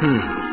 嗯。